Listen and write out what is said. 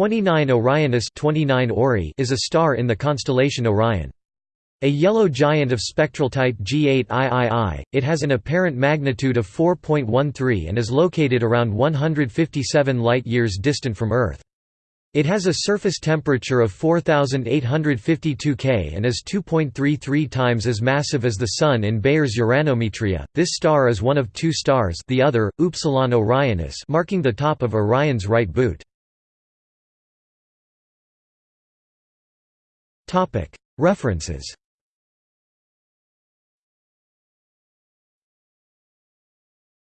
29 Orionis 29 Ori is a star in the constellation Orion. A yellow giant of spectral type G8 III, it has an apparent magnitude of 4.13 and is located around 157 light-years distant from Earth. It has a surface temperature of 4852 K and is 2.33 times as massive as the Sun in Bayer's Uranometria. This star is one of two stars, the other, Upsilon Orionis, marking the top of Orion's right boot. References